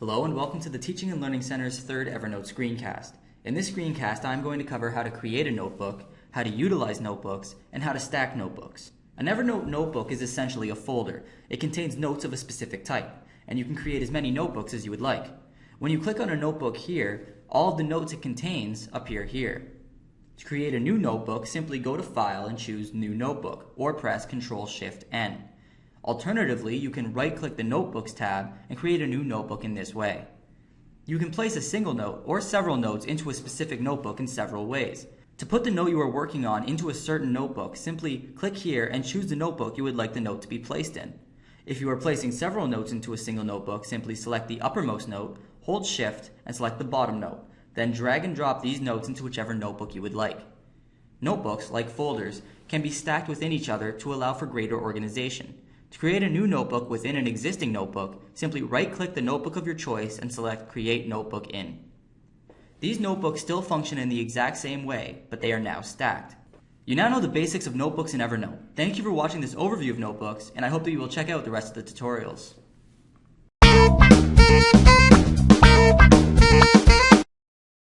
Hello and welcome to the Teaching and Learning Center's third Evernote screencast. In this screencast, I'm going to cover how to create a notebook, how to utilize notebooks, and how to stack notebooks. An Evernote notebook is essentially a folder. It contains notes of a specific type, and you can create as many notebooks as you would like. When you click on a notebook here, all of the notes it contains appear here. To create a new notebook, simply go to File and choose New Notebook, or press Ctrl-Shift-N. Alternatively, you can right-click the Notebooks tab and create a new notebook in this way. You can place a single note or several notes into a specific notebook in several ways. To put the note you are working on into a certain notebook, simply click here and choose the notebook you would like the note to be placed in. If you are placing several notes into a single notebook, simply select the uppermost note, hold shift, and select the bottom note. Then drag and drop these notes into whichever notebook you would like. Notebooks, like folders, can be stacked within each other to allow for greater organization. To create a new notebook within an existing notebook, simply right-click the notebook of your choice and select Create Notebook In. These notebooks still function in the exact same way, but they are now stacked. You now know the basics of notebooks in Evernote. Thank you for watching this overview of notebooks, and I hope that you will check out the rest of the tutorials.